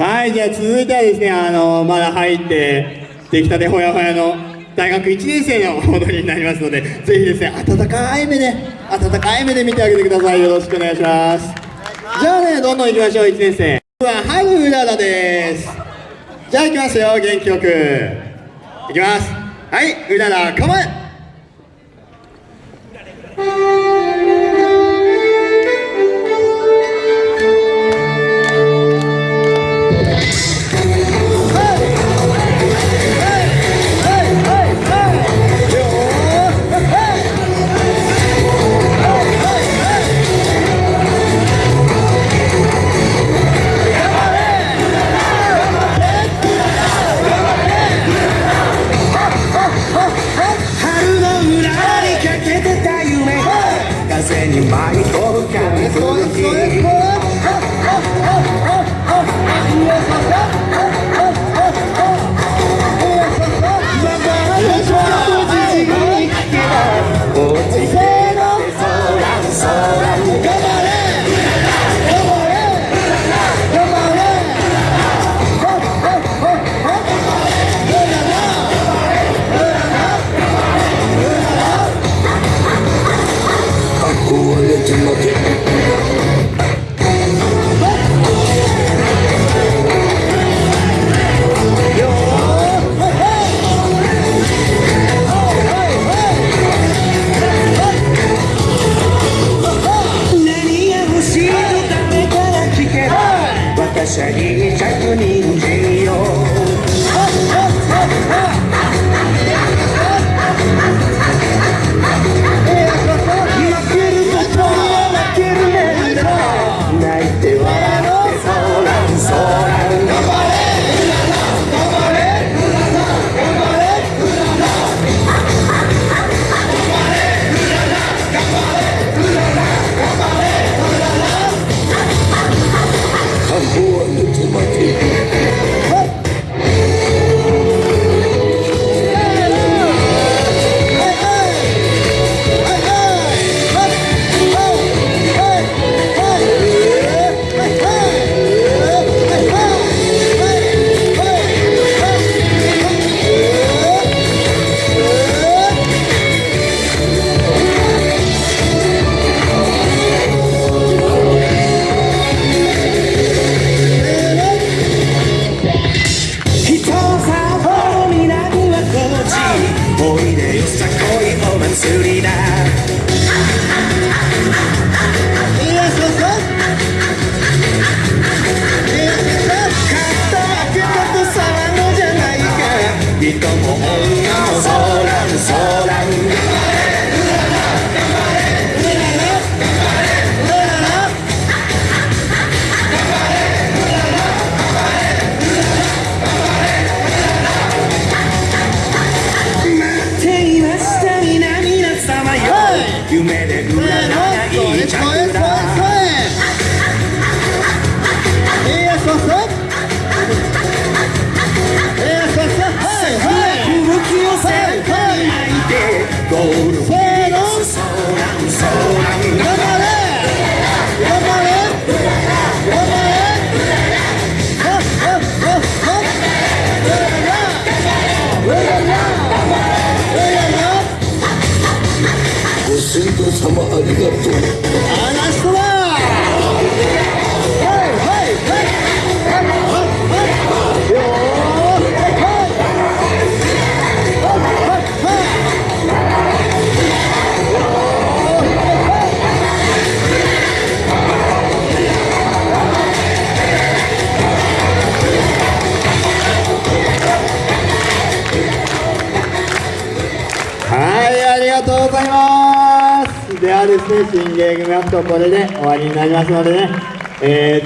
はいじゃあ続いてはですねあのまだ入って出来たてほやほやの大学1年生の踊りになりますのでぜひですね温かい目で温かい目で見てあげてください。よろしくお願いします。じゃあねどんどん行きましょう1年生。はハグうららです。じゃあ行きますよ元気よく。いきます。はいうらら構え風にし祭りだ。人も女も。そらんそらん。夢ご先祖様ありがとう。がとうございます。ではですね、新芸組アップこれで終わりになりますのでね、えー